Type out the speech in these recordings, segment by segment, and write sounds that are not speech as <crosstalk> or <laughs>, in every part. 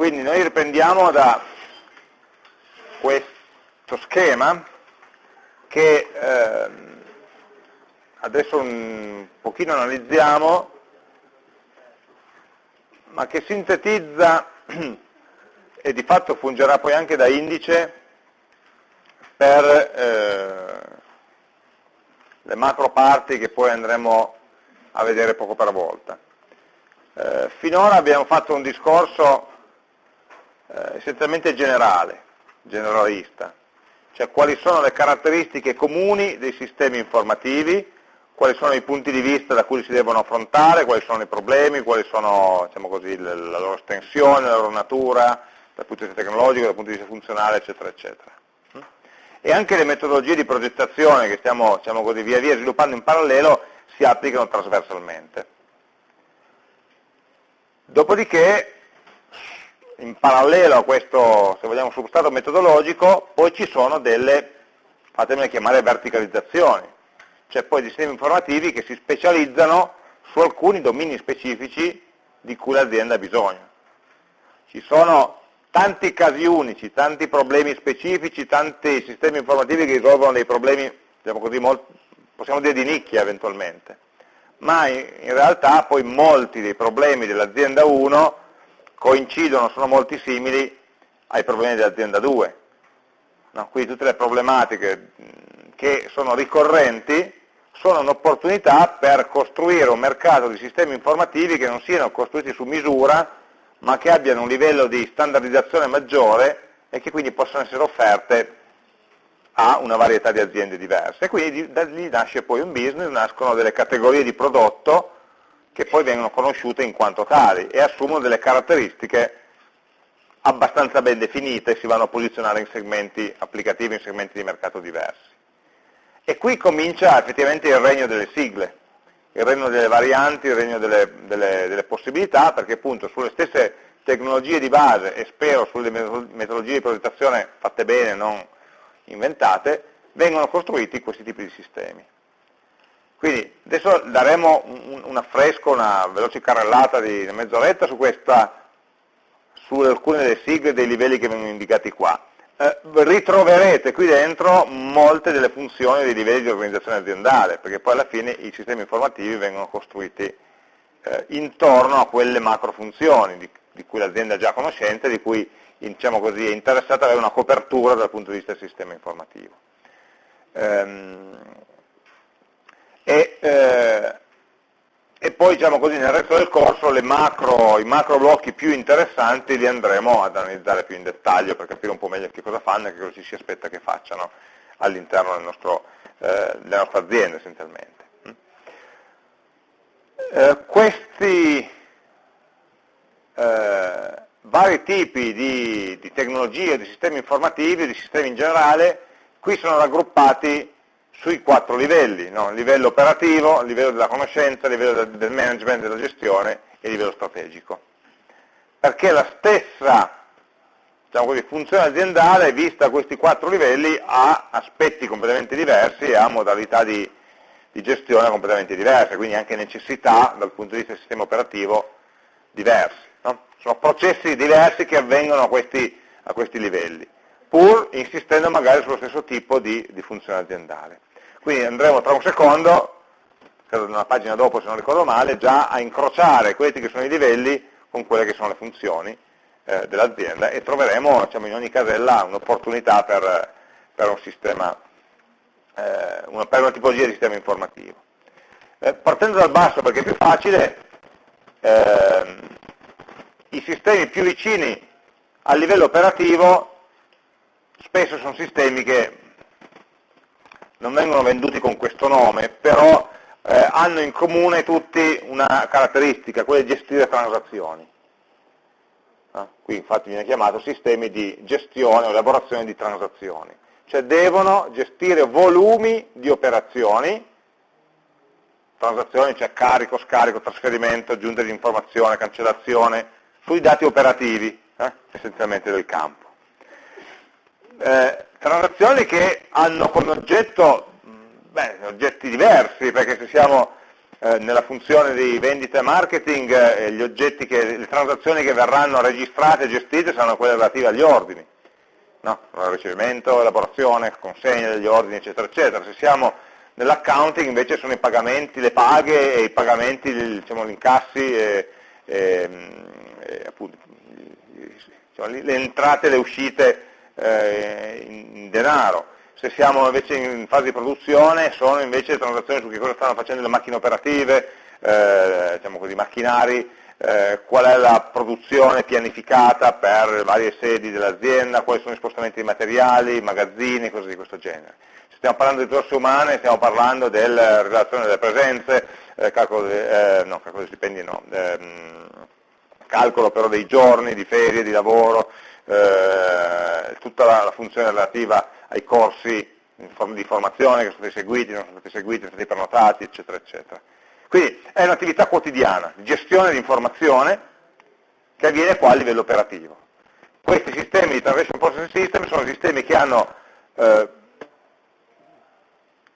Quindi noi riprendiamo da questo schema che eh, adesso un pochino analizziamo, ma che sintetizza <clears throat> e di fatto fungerà poi anche da indice per eh, le macro parti che poi andremo a vedere poco per volta. Eh, finora abbiamo fatto un discorso eh, essenzialmente generale, generalista, cioè quali sono le caratteristiche comuni dei sistemi informativi, quali sono i punti di vista da cui si devono affrontare, quali sono i problemi, quali sono diciamo così, la loro estensione, la loro natura, dal punto di vista tecnologico, dal punto di vista funzionale, eccetera, eccetera. E anche le metodologie di progettazione che stiamo diciamo così, via via sviluppando in parallelo si applicano trasversalmente. Dopodiché in parallelo a questo, se vogliamo, substrato metodologico, poi ci sono delle, fatemele chiamare, verticalizzazioni, cioè poi sistemi informativi che si specializzano su alcuni domini specifici di cui l'azienda ha bisogno. Ci sono tanti casi unici, tanti problemi specifici, tanti sistemi informativi che risolvono dei problemi, diciamo così, possiamo dire di nicchia eventualmente, ma in realtà poi molti dei problemi dell'azienda 1 coincidono, sono molti simili ai problemi dell'azienda 2. No? Quindi tutte le problematiche che sono ricorrenti sono un'opportunità per costruire un mercato di sistemi informativi che non siano costruiti su misura, ma che abbiano un livello di standardizzazione maggiore e che quindi possano essere offerte a una varietà di aziende diverse. E quindi da lì nasce poi un business, nascono delle categorie di prodotto che poi vengono conosciute in quanto tali e assumono delle caratteristiche abbastanza ben definite e si vanno a posizionare in segmenti applicativi, in segmenti di mercato diversi. E qui comincia effettivamente il regno delle sigle, il regno delle varianti, il regno delle, delle, delle possibilità, perché appunto sulle stesse tecnologie di base e spero sulle metodologie di progettazione fatte bene, non inventate, vengono costruiti questi tipi di sistemi. Quindi adesso daremo un, un affresco, una veloce carrellata di mezz'oretta su, su alcune delle sigle dei livelli che vengono indicati qua. Eh, ritroverete qui dentro molte delle funzioni dei livelli di organizzazione aziendale, perché poi alla fine i sistemi informativi vengono costruiti eh, intorno a quelle macro funzioni di, di cui l'azienda è già conoscente, di cui diciamo così, è interessata ad avere una copertura dal punto di vista del sistema informativo. Ehm, e, eh, e poi diciamo così, nel resto del corso macro, i macro blocchi più interessanti li andremo ad analizzare più in dettaglio per capire un po' meglio che cosa fanno e che cosa ci si aspetta che facciano all'interno eh, della nostra azienda essenzialmente. Eh, questi eh, vari tipi di, di tecnologie, di sistemi informativi, di sistemi in generale, qui sono raggruppati sui quattro livelli, no? livello operativo, livello della conoscenza, livello del management, della gestione e livello strategico. Perché la stessa diciamo così, funzione aziendale, vista questi quattro livelli, ha aspetti completamente diversi e ha modalità di, di gestione completamente diverse, quindi anche necessità dal punto di vista del sistema operativo diversi. No? Sono processi diversi che avvengono a questi, a questi livelli, pur insistendo magari sullo stesso tipo di, di funzione aziendale. Quindi andremo tra un secondo, credo una pagina dopo se non ricordo male, già a incrociare questi che sono i livelli con quelle che sono le funzioni eh, dell'azienda e troveremo diciamo, in ogni casella un'opportunità per, per, un sistema, eh, una, per una tipologia di sistema informativo. Eh, partendo dal basso perché è più facile, ehm, i sistemi più vicini al livello operativo spesso sono sistemi che non vengono venduti con questo nome, però eh, hanno in comune tutti una caratteristica, quella di gestire transazioni. Ah, qui infatti viene chiamato sistemi di gestione o elaborazione di transazioni, cioè devono gestire volumi di operazioni, transazioni, cioè carico, scarico, trasferimento, aggiunta di informazione, cancellazione, sui dati operativi, eh, essenzialmente del campo. Eh, transazioni che hanno come oggetto beh, oggetti diversi, perché se siamo eh, nella funzione di vendita e marketing eh, che, le transazioni che verranno registrate e gestite saranno quelle relative agli ordini, no? ricevimento, elaborazione, consegna degli ordini, eccetera, eccetera. Se siamo nell'accounting invece sono i pagamenti, le paghe e i pagamenti, diciamo, gli incassi e, e, e appunto, diciamo, le entrate e le uscite eh, in denaro se siamo invece in fase di produzione sono invece transazioni su che cosa stanno facendo le macchine operative, eh, diciamo così, macchinari, eh, qual è la produzione pianificata per le varie sedi dell'azienda, quali sono i spostamenti di materiali, magazzini, cose di questo genere. Se stiamo parlando di risorse umane, stiamo parlando della relazione delle presenze, eh, calcolo, de, eh, no, calcolo stipendi no, ehm, calcolo però dei giorni di ferie, di lavoro, eh, tutta la, la funzione relativa ai corsi di formazione che sono stati seguiti, non sono stati seguiti, sono stati prenotati, eccetera, eccetera. Quindi è un'attività quotidiana di gestione di informazione che avviene qua a livello operativo. Questi sistemi di Transaction Processing System sono sistemi che hanno eh,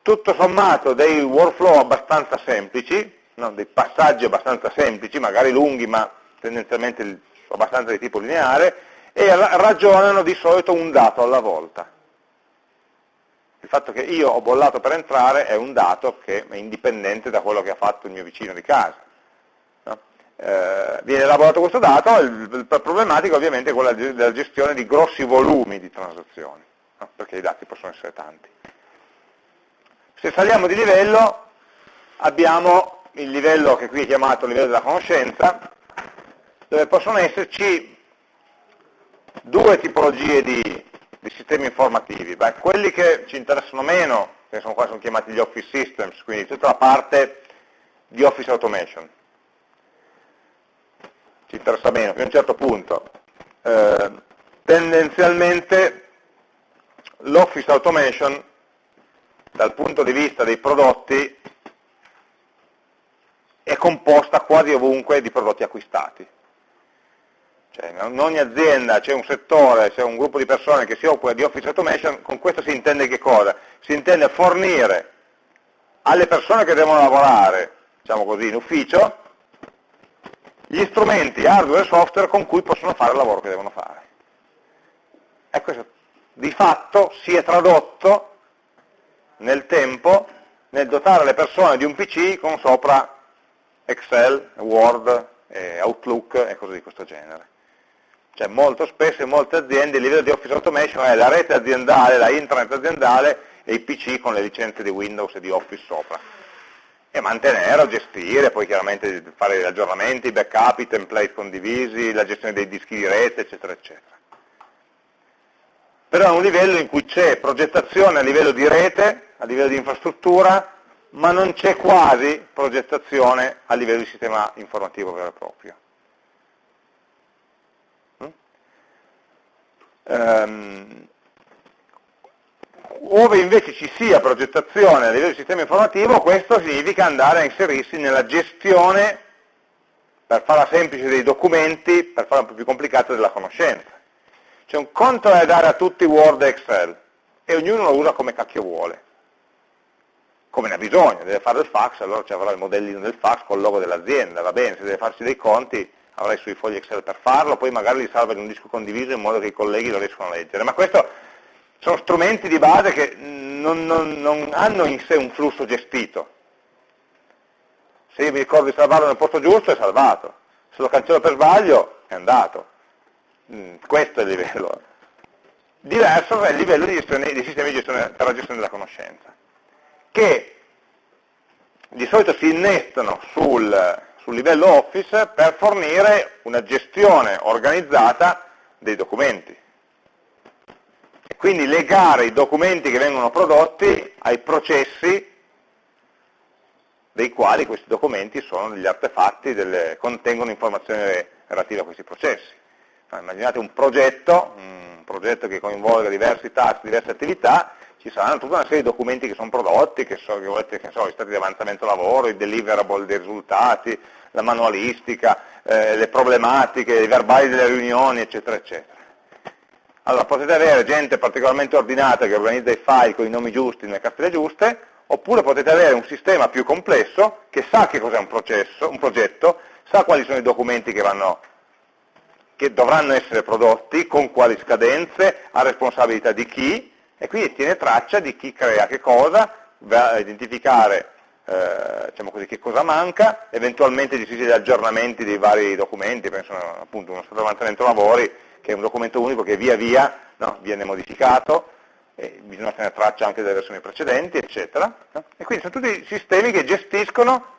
tutto sommato dei workflow abbastanza semplici, no? dei passaggi abbastanza semplici, magari lunghi ma tendenzialmente abbastanza di tipo lineare, e ragionano di solito un dato alla volta il fatto che io ho bollato per entrare è un dato che è indipendente da quello che ha fatto il mio vicino di casa. No? Eh, viene elaborato questo dato, il problematico ovviamente è quella della gestione di grossi volumi di transazioni, no? perché i dati possono essere tanti. Se saliamo di livello abbiamo il livello che qui è chiamato livello della conoscenza, dove possono esserci due tipologie di di sistemi informativi? Beh, quelli che ci interessano meno, che sono qua sono chiamati gli Office Systems, quindi tutta la parte di Office Automation. Ci interessa meno, fino a un certo punto. Eh, tendenzialmente l'Office Automation, dal punto di vista dei prodotti, è composta quasi ovunque di prodotti acquistati. Cioè, in ogni azienda c'è un settore, c'è un gruppo di persone che si occupa di Office Automation, con questo si intende che cosa? Si intende fornire alle persone che devono lavorare, diciamo così, in ufficio, gli strumenti hardware e software con cui possono fare il lavoro che devono fare. E questo di fatto si è tradotto nel tempo nel dotare le persone di un PC con sopra Excel, Word, Outlook e cose di questo genere. Cioè molto spesso in molte aziende il livello di Office Automation è la rete aziendale, la intranet aziendale e i PC con le licenze di Windows e di Office sopra. E mantenere gestire, poi chiaramente fare gli aggiornamenti, i backup, i template condivisi, la gestione dei dischi di rete, eccetera, eccetera. Però è un livello in cui c'è progettazione a livello di rete, a livello di infrastruttura, ma non c'è quasi progettazione a livello di sistema informativo vero e proprio. Ehm, ove invece ci sia progettazione a livello di sistema informativo, questo significa andare a inserirsi nella gestione, per farla semplice, dei documenti, per farla un po' più complicata, della conoscenza. Cioè un conto è dare a tutti Word e Excel, e ognuno lo usa come cacchio vuole, come ne ha bisogno, deve fare il fax, allora ci avrà il modellino del fax con il logo dell'azienda, va bene, se deve farsi dei conti avrai sui fogli Excel per farlo, poi magari li salva in un disco condiviso in modo che i colleghi lo riescano a leggere. Ma questo sono strumenti di base che non, non, non hanno in sé un flusso gestito. Se io mi ricordo di salvarlo nel posto giusto è salvato, se lo cancello per sbaglio è andato. Mm, questo è il livello. Diverso è il livello di, gestione, di sistemi di gestione, per la gestione della conoscenza, che di solito si innestano sul, sul livello Office per fornire una gestione organizzata dei documenti. E quindi legare i documenti che vengono prodotti ai processi dei quali questi documenti sono degli artefatti, delle, contengono informazioni relative a questi processi. Immaginate un progetto, un progetto che coinvolga diversi task, diverse attività, ci saranno tutta una serie di documenti che sono prodotti, che sono so, i stati di avanzamento lavoro, i deliverable dei risultati, la manualistica, eh, le problematiche, i verbali delle riunioni, eccetera, eccetera. Allora potete avere gente particolarmente ordinata che organizza i file con i nomi giusti nelle cartelle giuste, oppure potete avere un sistema più complesso che sa che cos'è un, un progetto, sa quali sono i documenti che, vanno, che dovranno essere prodotti, con quali scadenze, a responsabilità di chi, e quindi tiene traccia di chi crea che cosa, va a identificare eh, diciamo così, che cosa manca, eventualmente gestisce gli aggiornamenti dei vari documenti, penso appunto uno stato avanzamento lavori, che è un documento unico che via via no, viene modificato, bisogna tenere traccia anche delle versioni precedenti, eccetera. No? E quindi sono tutti sistemi che gestiscono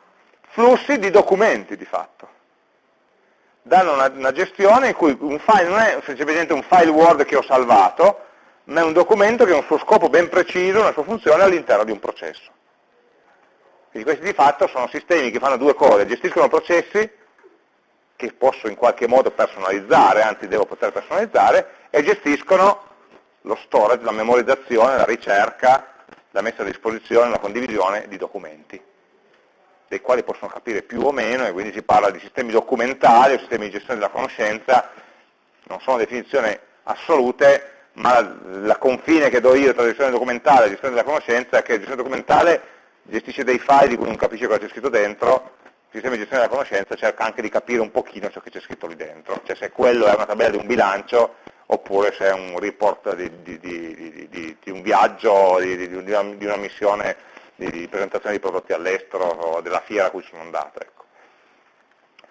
flussi di documenti di fatto. Danno una, una gestione in cui un file non è semplicemente un file Word che ho salvato, ma è un documento che ha un suo scopo ben preciso, una sua funzione all'interno di un processo. Quindi questi di fatto sono sistemi che fanno due cose, gestiscono processi che posso in qualche modo personalizzare, anzi devo poter personalizzare, e gestiscono lo storage, la memorizzazione, la ricerca, la messa a disposizione, la condivisione di documenti, dei quali possono capire più o meno, e quindi si parla di sistemi documentali o sistemi di gestione della conoscenza, non sono definizioni assolute, ma la confine che do io tra gestione documentale e gestione della conoscenza è che la gestione documentale gestisce dei file di cui non capisce cosa c'è scritto dentro, il sistema di gestione della conoscenza cerca anche di capire un pochino ciò che c'è scritto lì dentro, cioè se quello è una tabella di un bilancio oppure se è un report di, di, di, di un viaggio, di, una, una, missione di, presentazione di prodotti all'estero o della fiera a cui sono andato. Ecco.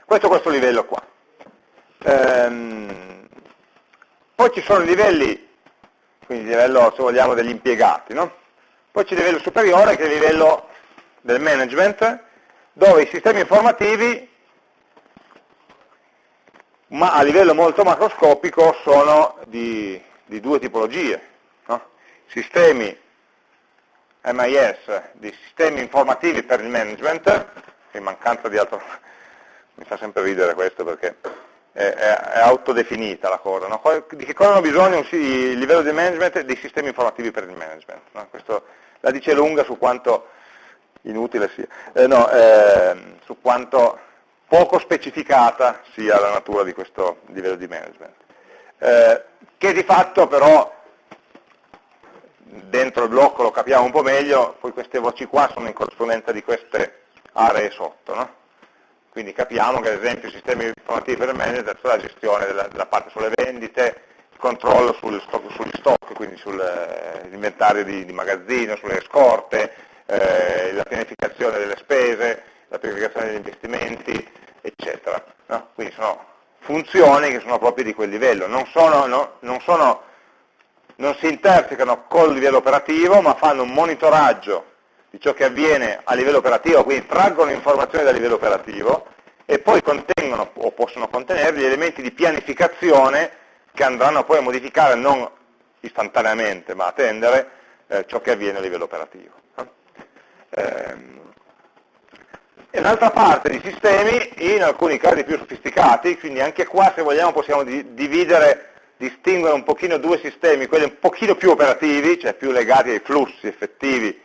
Questo è questo livello qua. Ehm, poi ci sono livelli, quindi livello se vogliamo degli impiegati, no? poi c'è il livello superiore che è il livello del management, dove i sistemi informativi ma a livello molto macroscopico sono di, di due tipologie. No? Sistemi MIS, di sistemi informativi per il management, in mancanza di altro, <laughs> mi fa sempre ridere questo perché è, è, autodefinita la cosa, no? di che cosa hanno bisogno il livello di management dei sistemi informativi per il management. No? Questo la dice lunga su quanto inutile sia, eh, no, eh, su quanto poco specificata sia la natura di questo livello di management, eh, che di fatto però dentro il blocco lo capiamo un po' meglio, poi queste voci qua sono in corrispondenza di queste aree sotto, no? Quindi capiamo che ad esempio i sistemi informativi per management sono la gestione della, della parte sulle vendite, il controllo sul stock, sugli stock, quindi sull'inventario eh, di, di magazzino, sulle scorte, eh, la pianificazione delle spese, la pianificazione degli investimenti, eccetera. No? Quindi sono funzioni che sono proprio di quel livello, non, sono, no, non, sono, non si intersecano col livello operativo, ma fanno un monitoraggio di ciò che avviene a livello operativo, quindi traggono informazioni dal livello operativo e poi contengono o possono contenere gli elementi di pianificazione che andranno poi a modificare non istantaneamente, ma a tendere eh, ciò che avviene a livello operativo. Eh, e un'altra parte di sistemi in alcuni casi più sofisticati, quindi anche qua se vogliamo possiamo dividere, distinguere un pochino due sistemi, quelli un pochino più operativi, cioè più legati ai flussi effettivi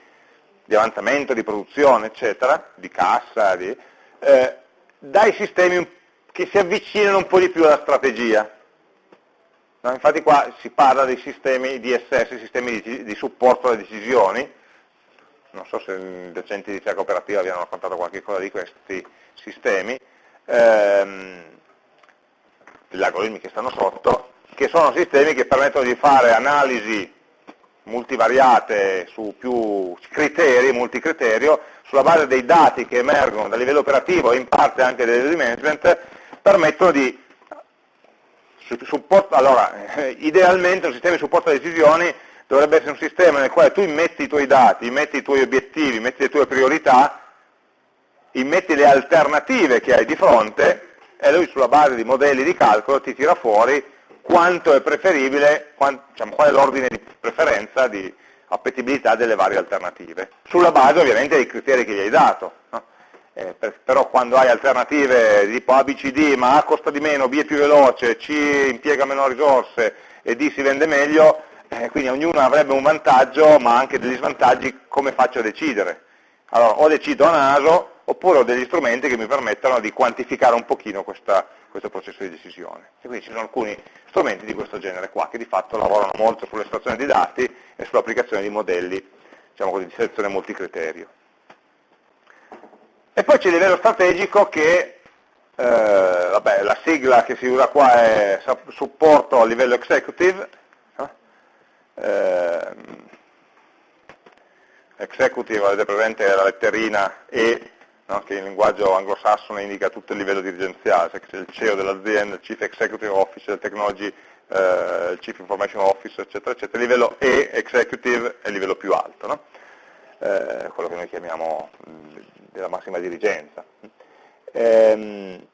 di avanzamento, di produzione, eccetera, di cassa, di, eh, dai sistemi che si avvicinano un po' di più alla strategia. No, infatti qua si parla dei sistemi DSS, sistemi di, di supporto alle decisioni, non so se i docenti di ricerca operativa vi hanno raccontato qualche cosa di questi sistemi, ehm, gli algoritmi che stanno sotto, che sono sistemi che permettono di fare analisi multivariate su più criteri, multicriterio, sulla base dei dati che emergono dal livello operativo e in parte anche del management, permettono di supporto, allora, <laughs> idealmente un sistema di supporto alle decisioni dovrebbe essere un sistema nel quale tu immetti i tuoi dati, immetti i tuoi obiettivi, immetti le tue priorità, immetti le alternative che hai di fronte e lui sulla base di modelli di calcolo ti tira fuori quanto è preferibile, quant, diciamo, qual è l'ordine di preferenza, di appetibilità delle varie alternative, sulla base ovviamente dei criteri che gli hai dato. No? Eh, per, però quando hai alternative tipo A, B, C, D, ma A costa di meno, B è più veloce, C impiega meno risorse e D si vende meglio, eh, quindi ognuno avrebbe un vantaggio ma anche degli svantaggi come faccio a decidere. Allora o decido a naso oppure ho degli strumenti che mi permettono di quantificare un pochino questa, questo processo di decisione. E quindi ci sono alcuni strumenti di questo genere qua che di fatto lavorano molto sull'estrazione di dati e sull'applicazione di modelli diciamo così, di selezione multicriterio. E poi c'è il livello strategico che, eh, vabbè, la sigla che si usa qua è supporto a livello executive, eh, executive, avete presente la letterina E, no? che in linguaggio anglosassone indica tutto il livello dirigenziale, cioè c'è il CEO dell'azienda, il Chief Executive Officer, il Technology, eh, il Chief Information Officer, eccetera, eccetera. Il livello E, executive, è il livello più alto, no? eh, quello che noi chiamiamo della massima dirigenza. Ehm,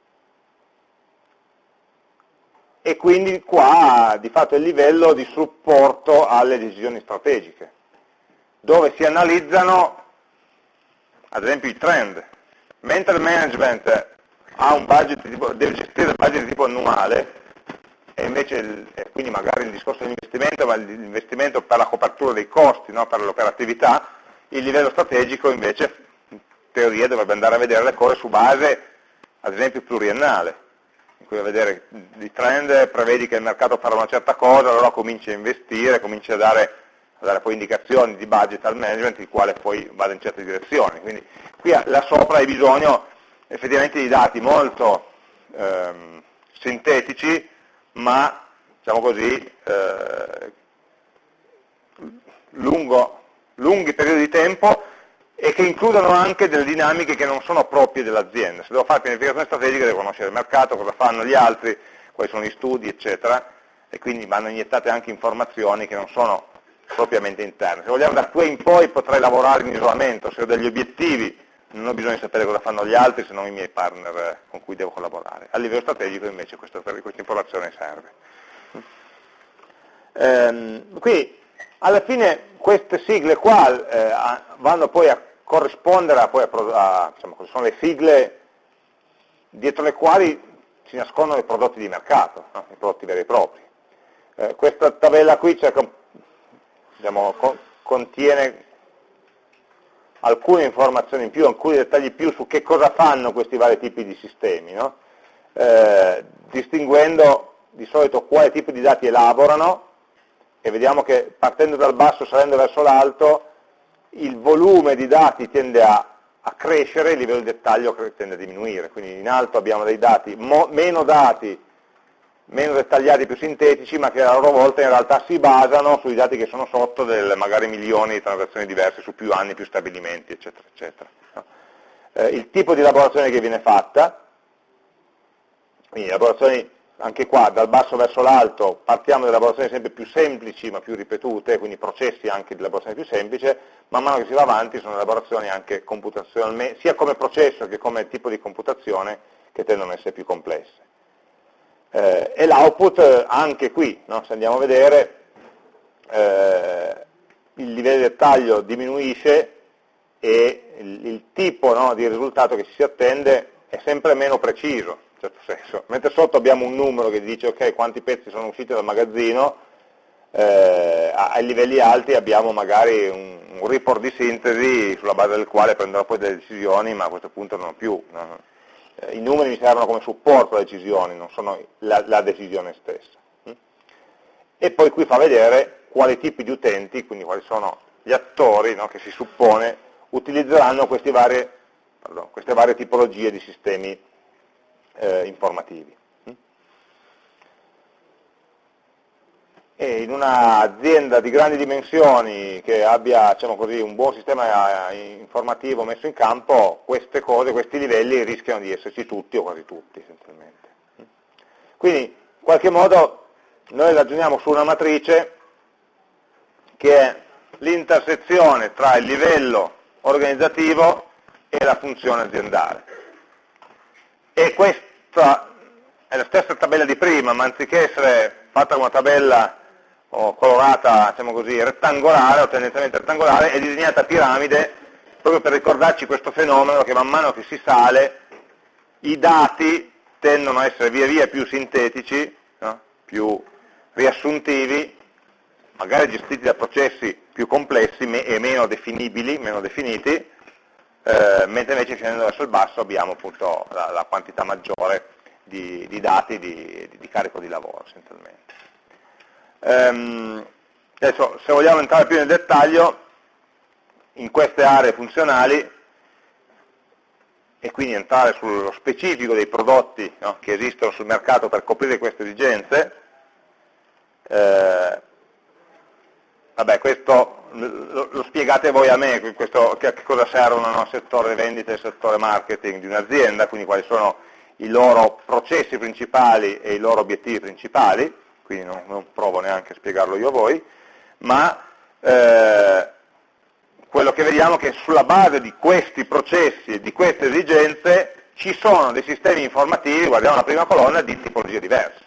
e quindi qua di fatto è il livello di supporto alle decisioni strategiche, dove si analizzano ad esempio i trend. Mentre il management ha un budget tipo, deve gestire il budget di tipo annuale, e invece il, e quindi magari il discorso dell'investimento, ma l'investimento per la copertura dei costi, no, per l'operatività, il livello strategico invece teoria dovrebbe andare a vedere le cose su base, ad esempio, pluriennale, in cui a vedere i trend, prevedi che il mercato farà una certa cosa, allora cominci a investire, cominci a dare, a dare poi indicazioni di budget al management, il quale poi vada in certe direzioni. Quindi qui là sopra hai bisogno effettivamente di dati molto ehm, sintetici, ma diciamo così, eh, lungo, lunghi periodi di tempo e che includono anche delle dinamiche che non sono proprie dell'azienda. Se devo fare pianificazione strategica devo conoscere il mercato, cosa fanno gli altri, quali sono gli studi, eccetera, e quindi vanno iniettate anche informazioni che non sono propriamente interne. Se vogliamo da qui in poi potrei lavorare in isolamento, se ho degli obiettivi non ho bisogno di sapere cosa fanno gli altri se non i miei partner con cui devo collaborare. A livello strategico invece questa, questa informazione serve. Ehm, qui alla fine queste sigle qua eh, vanno poi a corrispondere a, a, a diciamo, sono le sigle dietro le quali si nascondono i prodotti di mercato, no? i prodotti veri e propri. Eh, questa tabella qui cerca, diciamo, co contiene alcune informazioni in più, alcuni dettagli in più su che cosa fanno questi vari tipi di sistemi, no? eh, distinguendo di solito quale tipo di dati elaborano e vediamo che partendo dal basso, salendo verso l'alto, il volume di dati tende a, a, crescere, il livello di dettaglio tende a diminuire, quindi in alto abbiamo dei dati, meno dati, meno dettagliati, più sintetici, ma che a loro volta in realtà si basano sui dati che sono sotto del magari milioni di transazioni diverse su più anni, più stabilimenti, eccetera, eccetera. Eh, il tipo di elaborazione che viene fatta, quindi elaborazioni anche qua dal basso verso l'alto partiamo da elaborazioni sempre più semplici ma più ripetute, quindi processi anche di elaborazione più semplice, man mano che si va avanti sono elaborazioni anche computazionalmente, sia come processo che come tipo di computazione che tendono ad essere più complesse. Eh, e l'output anche qui, no? se andiamo a vedere, eh, il livello di dettaglio diminuisce e il, il tipo no, di risultato che si attende è sempre meno preciso, certo senso. Mentre sotto abbiamo un numero che dice ok quanti pezzi sono usciti dal magazzino, eh, ai livelli alti abbiamo magari un, un, report di sintesi sulla base del quale prenderò poi delle decisioni, ma a questo punto non più. No? Eh, I numeri mi servono come supporto alle decisioni, non sono la, la decisione stessa. Mm? E poi qui fa vedere quali tipi di utenti, quindi quali sono gli attori no, che si suppone utilizzeranno varie, pardon, queste varie tipologie di sistemi eh, informativi. E in un'azienda di grandi dimensioni che abbia diciamo così, un buon sistema eh, informativo messo in campo, queste cose, questi livelli rischiano di esserci tutti o quasi tutti essenzialmente. Quindi in qualche modo noi ragioniamo su una matrice che è l'intersezione tra il livello organizzativo e la funzione aziendale. E questa è la stessa tabella di prima, ma anziché essere fatta una tabella o colorata, diciamo così, rettangolare o tendenzialmente rettangolare, è disegnata a piramide proprio per ricordarci questo fenomeno che man mano che si sale i dati tendono a essere via via più sintetici, no? più riassuntivi, magari gestiti da processi più complessi e meno definibili, meno definiti, eh, mentre invece scendendo verso il basso abbiamo appunto la, la quantità maggiore di, di dati di, di, carico di lavoro essenzialmente. Ehm, adesso se vogliamo entrare più nel dettaglio, in queste aree funzionali e quindi entrare sullo specifico dei prodotti no, che esistono sul mercato per coprire queste esigenze, eh, vabbè questo lo, lo, spiegate voi a me, questo, che, che, cosa servono al settore vendita e settore marketing di un'azienda, quindi quali sono i loro processi principali e i loro obiettivi principali, quindi non, non provo neanche a spiegarlo io a voi, ma eh, quello che vediamo è che sulla base di questi processi e di queste esigenze ci sono dei sistemi informativi, guardiamo la prima colonna, di tipologie diverse.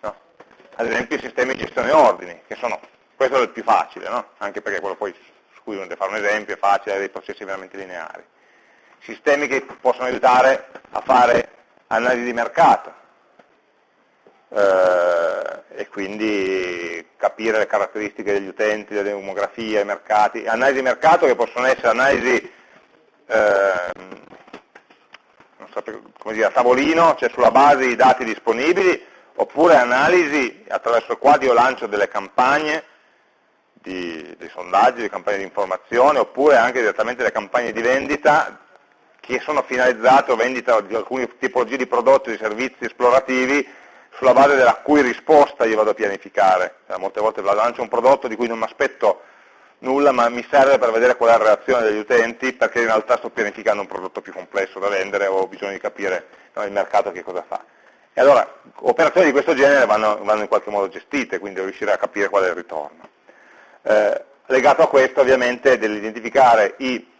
No? Ad esempio i sistemi di gestione ordini, che sono, questo è il più facile, no? anche perché quello poi su cui deve fare un esempio è facile, ha dei processi veramente lineari. Sistemi che possono aiutare a fare analisi di mercato, eh, e quindi capire le caratteristiche degli utenti, le demografie, i mercati, analisi di mercato che possono essere analisi eh, so, come dire, a tavolino, cioè sulla base dei dati disponibili, oppure analisi attraverso il quale io lancio delle campagne, di, dei sondaggi, di campagne di informazione, oppure anche direttamente delle campagne di vendita che sono finalizzate o vendita di alcune tipologie di prodotti di servizi esplorativi sulla base della cui risposta io vado a pianificare. Cioè, molte volte lancio un prodotto di cui non mi aspetto nulla, ma mi serve per vedere qual è la reazione degli utenti, perché in realtà sto pianificando un prodotto più complesso da vendere o ho bisogno di capire no, il mercato che cosa fa. E allora operazioni di questo genere vanno, vanno in qualche modo gestite, quindi devo riuscire a capire qual è il ritorno. Eh, legato a questo ovviamente dell'identificare i,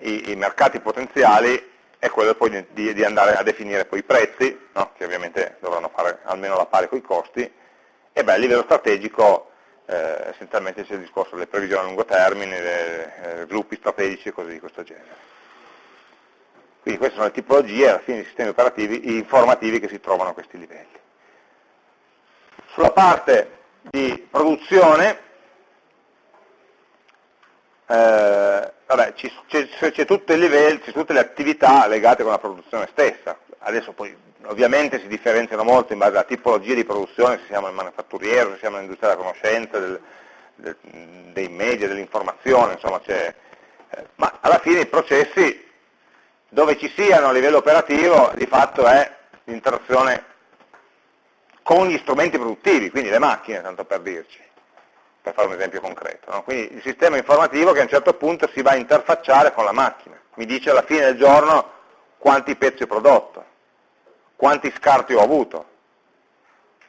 i, i mercati potenziali è quello poi di, di, andare a definire poi i prezzi, no? che ovviamente dovranno fare almeno la pari con i costi, e beh, a livello strategico eh, essenzialmente c'è il discorso delle previsioni a lungo termine, dei sviluppi strategici e cose di questo genere. Quindi queste sono le tipologie alla fine di sistemi operativi informativi che si trovano a questi livelli. Sulla parte di produzione eh, c'è tutte, tutte le attività legate con la produzione stessa. Adesso poi ovviamente si differenziano molto in base alla tipologia di produzione, se siamo nel manifatturiero, se siamo nell'industria della conoscenza, del, del, dei media, dell'informazione, insomma c'è... Eh, ma alla fine i processi dove ci siano a livello operativo di fatto è l'interazione con gli strumenti produttivi, quindi le macchine, tanto per dirci per fare un esempio concreto. No? Quindi il sistema informativo che a un certo punto si va a interfacciare con la macchina, mi dice alla fine del giorno quanti pezzi ho prodotto, quanti scarti ho avuto.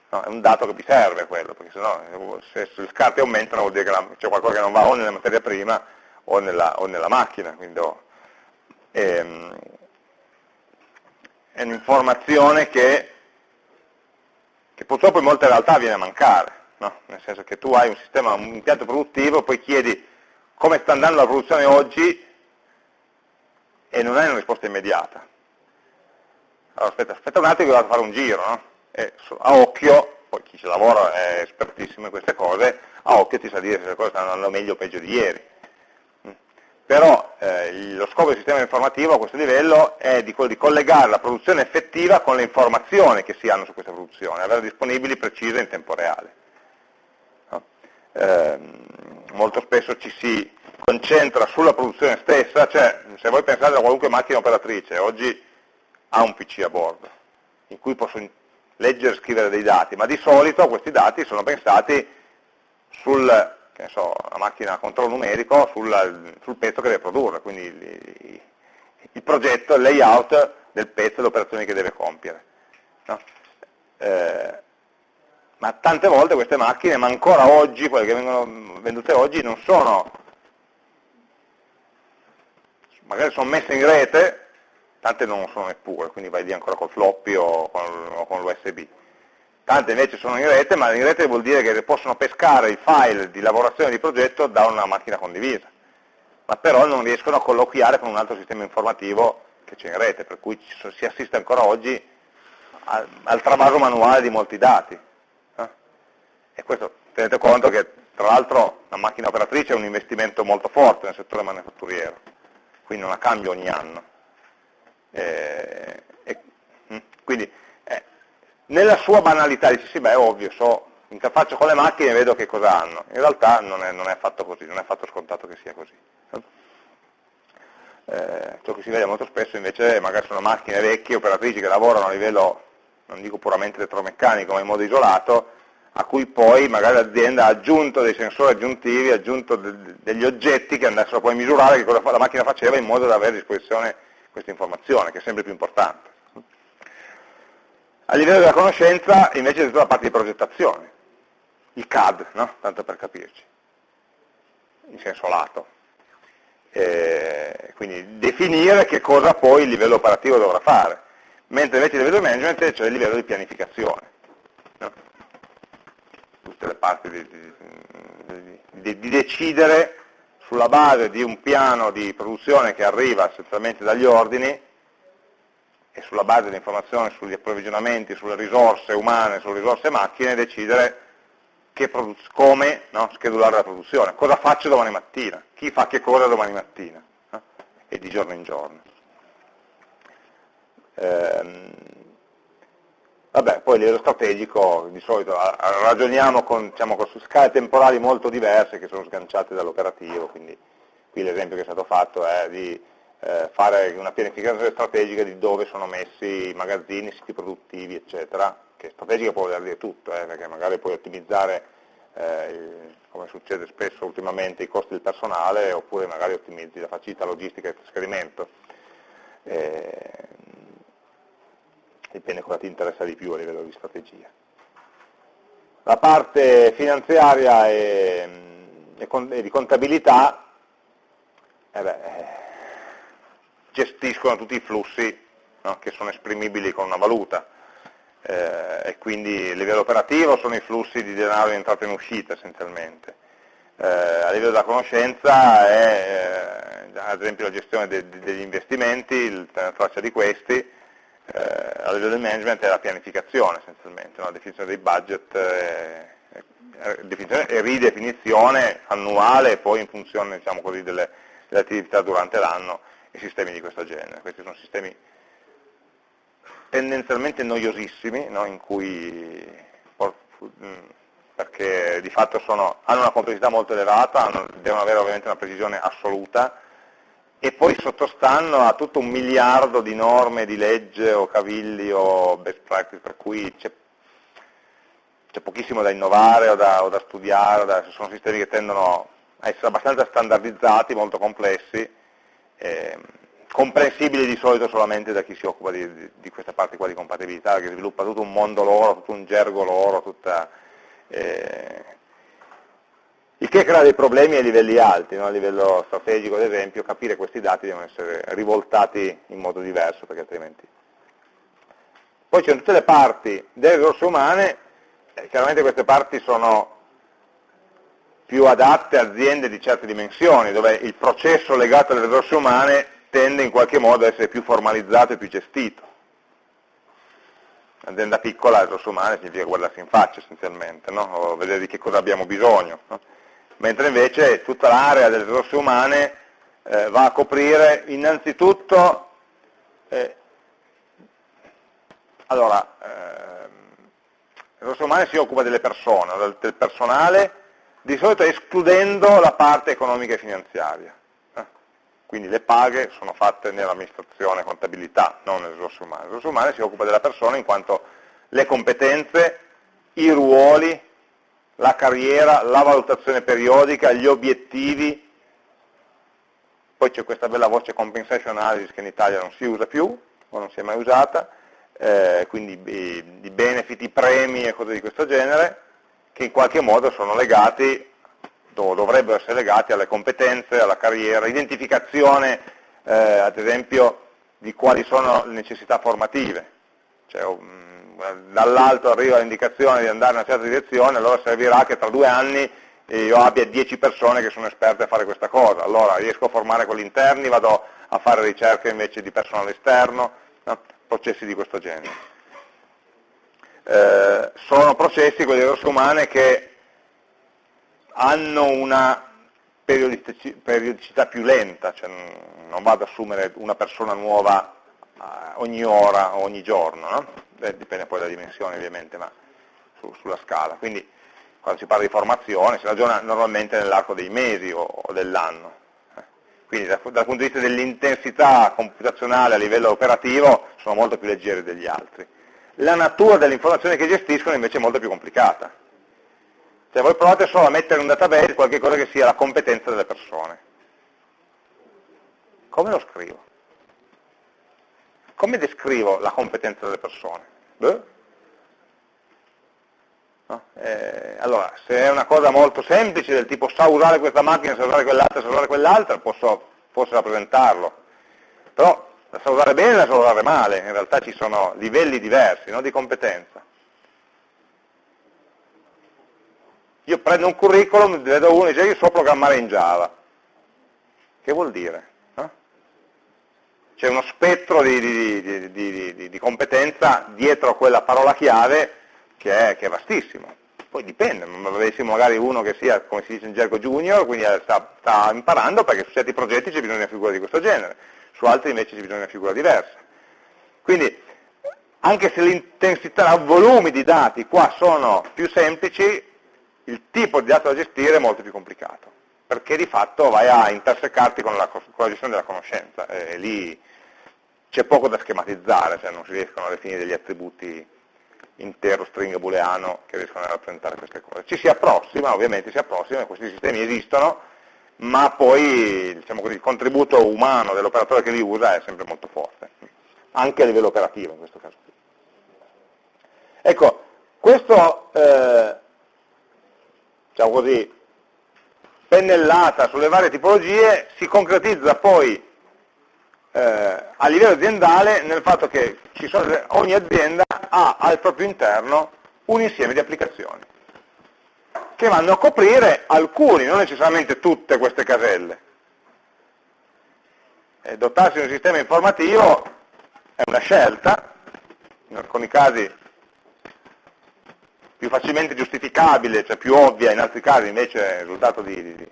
No, è un dato che mi serve quello, perché sennò se, gli scarti aumentano vuol dire che c'è qualcosa che non va o nella materia prima o nella, o nella macchina. Quindi, oh, ehm, è un'informazione che, che purtroppo in molte realtà viene a mancare no? nel senso che tu hai un sistema, un impianto produttivo, poi chiedi come sta andando la produzione oggi e non hai una risposta immediata. Allora aspetta, aspetta un attimo che vado a fare un giro, no? e a occhio, poi chi ci lavora è espertissimo in queste cose, a occhio ti sa dire se le cose stanno andando meglio o peggio di ieri. Però eh, lo scopo del sistema informativo a questo livello è di di collegare la produzione effettiva con le informazioni che si hanno su questa produzione, averle disponibili precise in tempo reale eh, molto spesso ci si concentra sulla produzione stessa, cioè se voi pensate a qualunque macchina operatrice, oggi ha un PC a bordo, in cui posso leggere e scrivere dei dati, ma di solito questi dati sono pensati sul, so, macchina a controllo numerico, sul, sul, pezzo che deve produrre, quindi il, il progetto, il layout del pezzo e le operazioni che deve compiere. No? Eh, ma tante volte queste macchine, ma ancora oggi, quelle che vengono vendute oggi, non sono, magari sono messe in rete, tante non sono neppure, quindi vai lì ancora col floppy o con, con l'USB. Tante invece sono in rete, ma in rete vuol dire che possono pescare i file di lavorazione di progetto da una macchina condivisa, ma però non riescono a colloquiare con un altro sistema informativo che c'è in rete, per cui si assiste ancora oggi al, al travaso manuale di molti dati. E questo tenete conto che tra l'altro la macchina operatrice è un investimento molto forte nel settore manifatturiero, quindi non la cambio ogni anno. E, e, mm, quindi eh, nella sua banalità dici sì, beh è ovvio, so interfaccio con le macchine e vedo che cosa hanno. In realtà non è, non è affatto così, non è affatto scontato che sia così. Eh, ciò che si vede molto spesso invece magari sono macchine vecchie, operatrici che lavorano a livello, non dico puramente elettromeccanico, ma in modo isolato, a cui poi magari l'azienda ha aggiunto dei sensori aggiuntivi, ha aggiunto de degli oggetti che andassero poi a misurare che cosa la macchina faceva in modo da avere a disposizione questa informazione, che è sempre più importante. A livello della conoscenza invece è tutta la parte di progettazione, il CAD, no? tanto per capirci, in senso lato. E quindi definire che cosa poi il livello operativo dovrà fare, mentre invece il livello di management c'è il livello di pianificazione. No? Tutte le parti di, di, di, di decidere sulla base di un piano di produzione che arriva essenzialmente dagli ordini, e sulla base di informazioni sugli approvvigionamenti, sulle risorse umane, sulle risorse macchine, decidere come no, schedulare la produzione, cosa faccio domani mattina, chi fa che cosa domani mattina, no? e di giorno in giorno. Ehm, vabbè, poi livello strategico di solito ragioniamo con, diciamo, con scale temporali molto diverse che sono sganciate dall'operativo, quindi qui l'esempio che è stato fatto è di eh, fare una pianificazione strategica di dove sono messi i magazzini, i siti produttivi, eccetera, che strategica può voler dire tutto, eh, perché magari puoi ottimizzare, eh, come succede spesso ultimamente, i costi del personale, oppure magari ottimizzi la facilità logistica e trasferimento. Eh, dipende cosa ti interessa di più a livello di strategia. La parte finanziaria e, e di contabilità, eh beh, gestiscono tutti i flussi no, che sono esprimibili con una valuta eh, e quindi a livello operativo sono i flussi di denaro in entrata e in uscita essenzialmente. Eh, a livello della conoscenza è eh, ad esempio la gestione de de degli investimenti, tenere traccia di questi, eh, a livello del management è la pianificazione essenzialmente, no? la definizione dei budget e, e, e ridefinizione annuale e poi in funzione diciamo così, delle, delle attività durante l'anno e sistemi di questo genere. Questi sono sistemi tendenzialmente noiosissimi, no? cui, mm, perché di fatto sono, hanno una complessità molto elevata, hanno, devono avere ovviamente una precisione assoluta, e poi sottostanno a tutto un miliardo di norme, di legge o cavilli o best practice, per cui c'è pochissimo da innovare o da, o da studiare, o da, sono sistemi che tendono a essere abbastanza standardizzati, molto complessi, eh, comprensibili di solito solamente da chi si occupa di, di, di, questa parte qua di compatibilità, che sviluppa tutto un mondo loro, tutto un gergo loro, tutta, eh, il che crea dei problemi a livelli alti, no? a livello strategico ad esempio, capire questi dati devono essere rivoltati in modo diverso perché altrimenti... Poi sono tutte le parti delle risorse umane, eh, chiaramente queste parti sono più adatte a aziende di certe dimensioni, dove il processo legato alle risorse umane tende in qualche modo a essere più formalizzato e più gestito. Un'azienda piccola, risorse umane, significa guardarsi in faccia essenzialmente, no? o vedere di che cosa abbiamo bisogno. No? Mentre invece tutta l'area delle risorse umane eh, va a coprire innanzitutto, eh, allora, eh, risorse umane si occupa delle persone, del personale, di solito escludendo la parte economica e finanziaria. Eh? Quindi le paghe sono fatte nell'amministrazione contabilità, non nelle risorse umane. Le risorse umane si occupa della persona in quanto le competenze, i ruoli, la carriera, la valutazione periodica, gli obiettivi, poi c'è questa bella voce compensation analysis che in Italia non si usa più, o non si è mai usata, eh, quindi i, i benefit, i premi e cose di questo genere, che in qualche modo sono legati, dovrebbero essere legati alle competenze, alla carriera, identificazione eh, ad esempio di quali sono le necessità formative. Cioè, um, dall'alto arriva l'indicazione di andare in una certa direzione, allora servirà che tra due anni io abbia 10 persone che sono esperte a fare questa cosa, allora riesco a formare quelli interni, vado a fare ricerche invece di personale esterno, no? processi di questo genere eh, sono processi, quelli risorse umane, che hanno una periodicità più lenta, cioè non vado ad assumere una persona nuova ogni ora o ogni giorno, no? eh, dipende poi dalla dimensione ovviamente, ma su, sulla scala. Quindi quando si parla di formazione, si ragiona normalmente nell'arco dei mesi o, o dell'anno. Quindi dal, dal punto di vista dell'intensità computazionale a livello operativo sono molto più leggeri degli altri. La natura delle informazioni che gestiscono invece è molto più complicata. Cioè voi provate solo a mettere in un database qualcosa che sia la competenza delle persone. Come lo scrivo? Come descrivo la competenza delle persone? No? Eh, allora, se è una cosa molto semplice, del tipo sa usare questa macchina, sa usare quell'altra, sa usare quell'altra, posso forse rappresentarlo. Però la sa usare bene e la sa usare male, in realtà ci sono livelli diversi no, di competenza. Io prendo un curriculum, vedo uno e dice io so programmare in Java. Che vuol dire? C'è uno spettro di, di, di, di competenza dietro a quella parola chiave che è, che è vastissimo. Poi dipende, avessimo magari uno che sia, come si dice in gergo junior, quindi sta, sta imparando perché su certi progetti c'è bisogno di una figura di questo genere, su altri invece c'è bisogno di una figura diversa. Quindi, anche se l'intensità, i volumi di dati qua sono più semplici, il tipo di dato da gestire è molto più complicato, perché di fatto vai a intersecarti con la, con la gestione della conoscenza, e lì c'è poco da schematizzare, cioè non si riescono a definire degli attributi intero string booleano che riescono a rappresentare queste cose. Ci si approssima, ovviamente si approssima, questi sistemi esistono, ma poi diciamo così, il contributo umano dell'operatore che li usa è sempre molto forte, anche a livello operativo in questo caso. Ecco, questo, eh, diciamo così, pennellata sulle varie tipologie si concretizza poi eh, a livello aziendale nel fatto che sono, ogni azienda ha al proprio interno un insieme di applicazioni che vanno a coprire alcuni, non necessariamente tutte queste caselle. E dotarsi di un sistema informativo è una scelta, in alcuni casi più facilmente giustificabile, cioè più ovvia, in altri casi invece è il risultato di, di, di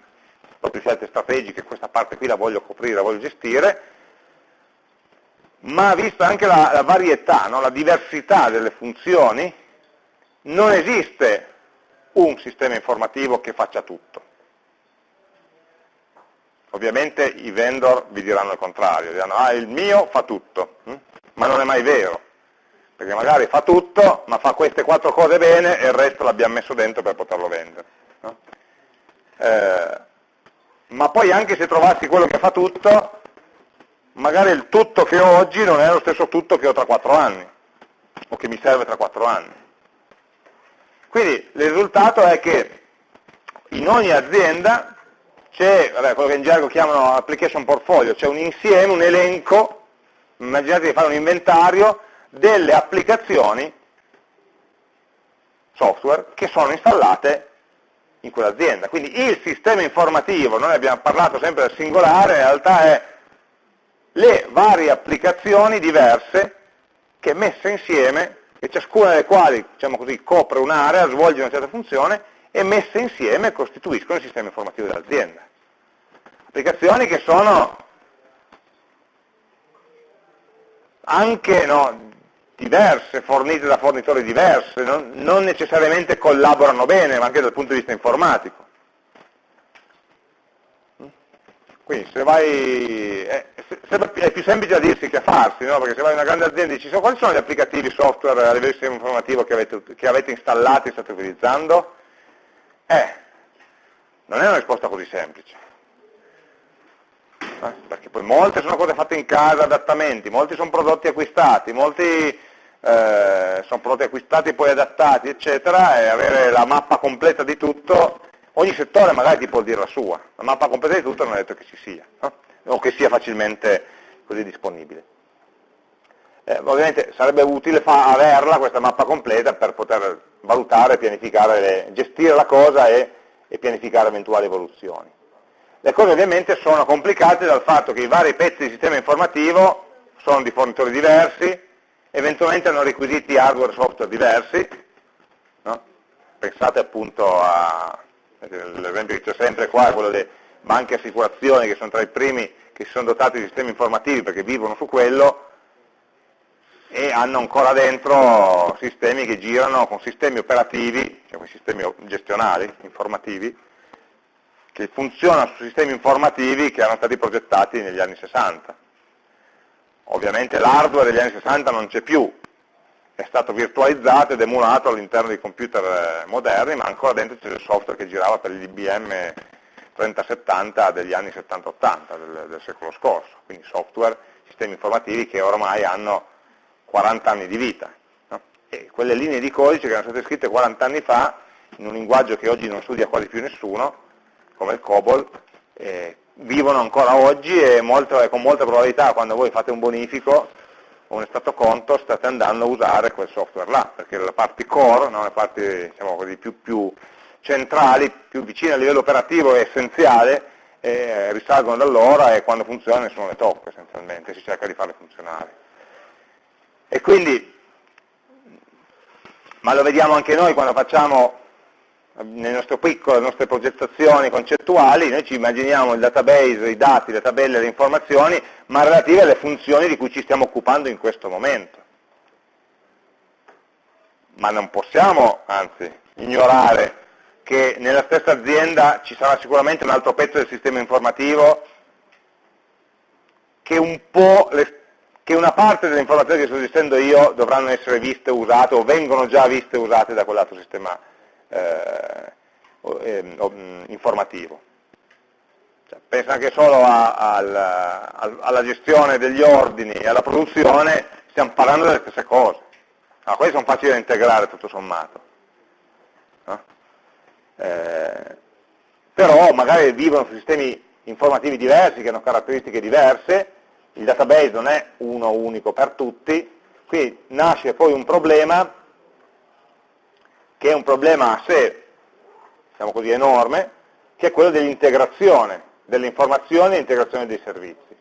proprio scelte strategiche, questa parte qui la voglio coprire, la voglio gestire, ma vista anche la, la varietà, no? la diversità delle funzioni, non esiste un sistema informativo che faccia tutto. Ovviamente i vendor vi diranno il contrario, diranno ah il mio fa tutto, hm? ma non è mai vero, perché magari fa tutto, ma fa queste quattro cose bene e il resto l'abbiamo messo dentro per poterlo vendere. No? Eh, ma poi anche se trovassi quello che fa tutto, magari il tutto che ho oggi non è lo stesso tutto che ho tra quattro anni, o che mi serve tra quattro anni. Quindi il risultato è che in ogni azienda c'è, quello che in gergo chiamano application portfolio, c'è un insieme, un elenco, immaginate di fare un inventario delle applicazioni software che sono installate in quell'azienda. Quindi il sistema informativo, noi abbiamo parlato sempre del singolare, in realtà è le varie applicazioni diverse che messe insieme, e ciascuna delle quali diciamo così, copre un'area, svolge una certa funzione, e messe insieme costituiscono il sistema informativo dell'azienda. Applicazioni che sono anche no, diverse, fornite da fornitori diversi, non, non necessariamente collaborano bene, ma anche dal punto di vista informatico. Quindi se vai, è, è, più semplice a dirsi che a farsi, no? perché se vai in una grande azienda e dici quali sono gli applicativi software a livello informativo che avete, che avete installati e state utilizzando? Eh, non è una risposta così semplice. Eh? Perché poi molte sono cose fatte in casa, adattamenti, molti sono prodotti acquistati, molti eh, sono prodotti acquistati e poi adattati, eccetera, e avere la mappa completa di tutto Ogni settore magari ti può dire la sua, la mappa completa di tutto non è detto che ci sia, no? o che sia facilmente così disponibile. Eh, ovviamente sarebbe utile averla questa mappa completa per poter valutare, pianificare, le, gestire la cosa e, e pianificare eventuali evoluzioni. Le cose ovviamente sono complicate dal fatto che i vari pezzi di sistema informativo sono di fornitori diversi, eventualmente hanno requisiti hardware e software diversi, no? pensate appunto a, l'esempio che c'è sempre qua è quello delle banche assicurazioni che sono tra i primi che si sono dotati di sistemi informativi perché vivono su quello, e hanno ancora dentro sistemi che girano con sistemi operativi, cioè con sistemi gestionali, informativi, che funzionano su sistemi informativi che erano stati progettati negli anni 60. Ovviamente l'hardware degli anni 60 non c'è più, è stato virtualizzato ed emulato all'interno dei computer eh, moderni, ma ancora dentro c'è il software che girava per gli IBM 3070 degli anni 70-80 del, del, secolo scorso, quindi software, sistemi informativi che ormai hanno 40 anni di vita. No? E quelle linee di codice che erano state scritte 40 anni fa, in un linguaggio che oggi non studia quasi più nessuno, come il COBOL, eh, vivono ancora oggi e molto, con molta probabilità quando voi fate un bonifico o un stato conto state andando a usare quel software là, perché le parti core, no? le parti diciamo così, più, più, centrali, più vicine a livello operativo e essenziale, eh, risalgono da allora e quando funzionano nessuno le tocca essenzialmente, si cerca di farle funzionare. E quindi, ma lo vediamo anche noi quando facciamo nel nostro piccolo, le nostre progettazioni concettuali, noi ci immaginiamo il database, i dati, le tabelle, le informazioni, ma relative alle funzioni di cui ci stiamo occupando in questo momento. Ma non possiamo, anzi, ignorare che nella stessa azienda ci sarà sicuramente un altro pezzo del sistema informativo che, un le, che una parte delle informazioni che sto gestendo io dovranno essere viste, usate o vengono già viste e usate da quell'altro sistema informativo eh, eh, informativo. Cioè, pensa anche solo a, al, al, alla gestione degli ordini e alla produzione, stiamo parlando delle stesse cose. Ah, questi sono facili da integrare tutto sommato. No? Eh, però magari vivono su sistemi informativi diversi, che hanno caratteristiche diverse, il database non è uno unico per tutti, qui nasce poi un problema che è un problema a sé, diciamo così, enorme, che è quello dell'integrazione delle informazioni e integrazione dei servizi.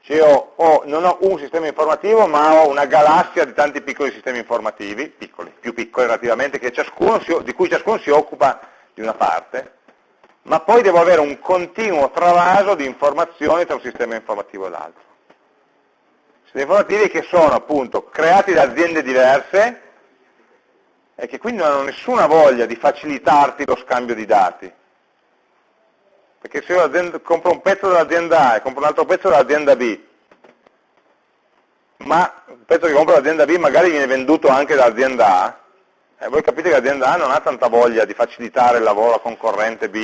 Cioè ho, ho, non ho un sistema informativo, ma ho una galassia di tanti piccoli sistemi informativi, piccoli, più piccoli relativamente, si, di cui ciascuno si occupa di una parte, ma poi devo avere un continuo travaso di informazioni tra un sistema informativo e l'altro. Sistemi informativi che sono appunto creati da aziende diverse, e che quindi non hanno nessuna voglia di facilitarti lo scambio di dati. Perché se io compro un pezzo dell'azienda A e compro un altro pezzo dell'azienda B, ma il pezzo che compro dall'azienda B magari viene venduto anche dall'azienda A, eh, voi capite che l'azienda A non ha tanta voglia di facilitare il lavoro a concorrente B,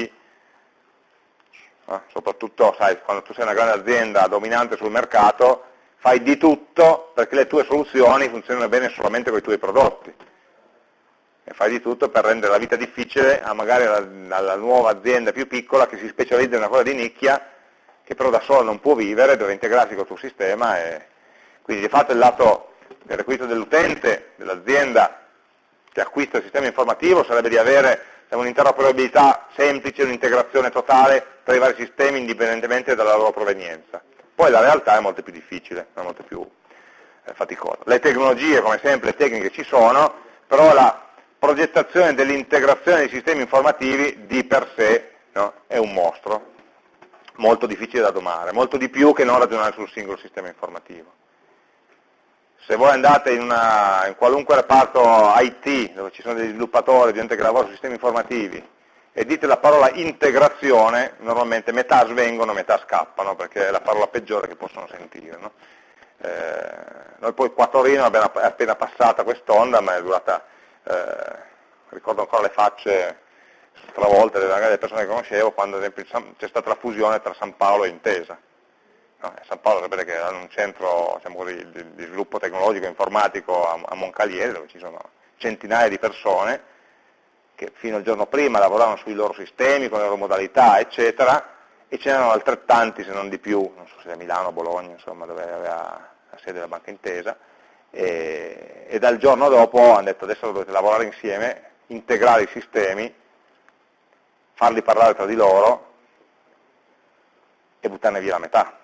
eh, soprattutto sai, quando tu sei una grande azienda dominante sul mercato, fai di tutto perché le tue soluzioni funzionino bene solamente con i tuoi prodotti e fai di tutto per rendere la vita difficile a magari alla, alla nuova azienda più piccola che si specializza in una cosa di nicchia, che però da sola non può vivere, deve integrarsi col tuo sistema e quindi di fatto il lato del requisito dell'utente, dell'azienda che acquista il sistema informativo sarebbe di avere un'interoperabilità semplice, un'integrazione totale tra i vari sistemi indipendentemente dalla loro provenienza. Poi la realtà è molto più difficile, è molto più eh, faticosa. Le tecnologie, come sempre, le tecniche ci sono, però la progettazione dell'integrazione dei sistemi informativi di per sé no, è un mostro, molto difficile da domare, molto di più che non ragionare sul singolo sistema informativo. Se voi andate in, una, in qualunque reparto IT, dove ci sono degli sviluppatori, gente che lavora su sistemi informativi, e dite la parola integrazione, normalmente metà svengono, metà scappano, perché è la parola peggiore che possono sentire. No? Eh, noi poi qua Torino è appena passata quest'onda, ma è durata eh, ricordo ancora le facce stravolte delle persone che conoscevo quando ad esempio c'è stata la fusione tra San Paolo e Intesa. No, San Paolo sapete che è un centro diciamo così, di, di, sviluppo tecnologico e informatico a, a Moncalieri dove ci sono centinaia di persone che fino al giorno prima lavoravano sui loro sistemi, con le loro modalità, eccetera, e ce n'erano altrettanti, se non di più, non so se a Milano o Bologna, insomma, dove aveva la sede della Banca Intesa, e, e dal giorno dopo hanno detto adesso dovete lavorare insieme, integrare i sistemi, farli parlare tra di loro e buttarne via la metà.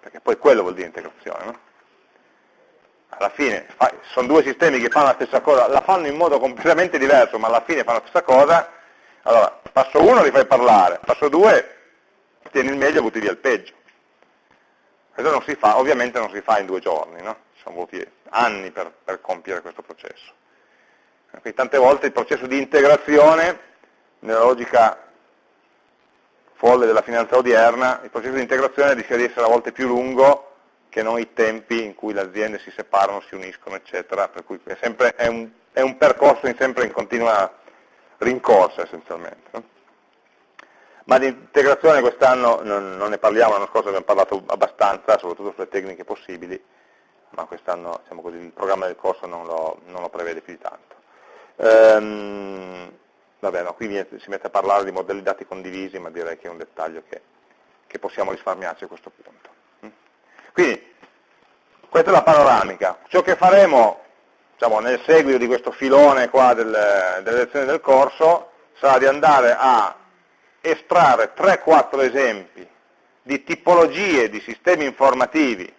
Perché poi quello vuol dire integrazione. No? Alla fine sono due sistemi che fanno la stessa cosa, la fanno in modo completamente diverso, ma alla fine fanno la stessa cosa, allora passo uno li fai parlare, passo due tieni il meglio e butti via il peggio. Questo non si fa, ovviamente non si fa in due giorni, no? ci sono voluti anni per, per compiere questo processo. Quindi tante volte il processo di integrazione, nella logica folle della finanza odierna, il processo di integrazione rischia di essere a volte più lungo che non i tempi in cui le aziende si separano, si uniscono, eccetera, per cui è, sempre, è, un, è un, percorso in sempre in continua rincorsa essenzialmente. No? Ma di integrazione quest'anno non, non, ne parliamo, l'anno scorso abbiamo parlato abbastanza, soprattutto sulle tecniche possibili, ma quest'anno diciamo il programma del corso non lo, non lo prevede più di tanto. Ehm, vabbè, no, qui si mette a parlare di modelli dati condivisi, ma direi che è un dettaglio che, che possiamo risparmiarci a questo punto. Quindi, questa è la panoramica. Ciò che faremo diciamo, nel seguito di questo filone del, delle lezioni del corso sarà di andare a estrarre 3-4 esempi di tipologie di sistemi informativi,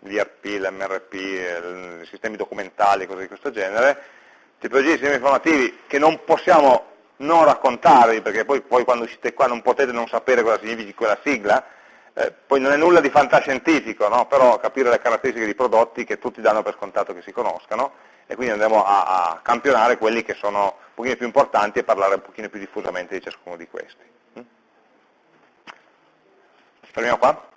l'IRP, l'MRP, i sistemi documentali, cose di questo genere, tipologie di sistemi informativi che non possiamo non raccontarvi, perché poi, poi quando siete qua non potete non sapere cosa significa quella sigla, eh, poi non è nulla di fantascientifico, no? però capire le caratteristiche di prodotti che tutti danno per scontato che si conoscano e quindi andremo a, a campionare quelli che sono un pochino più importanti e parlare un pochino più diffusamente di ciascuno di questi. Salut, au revoir.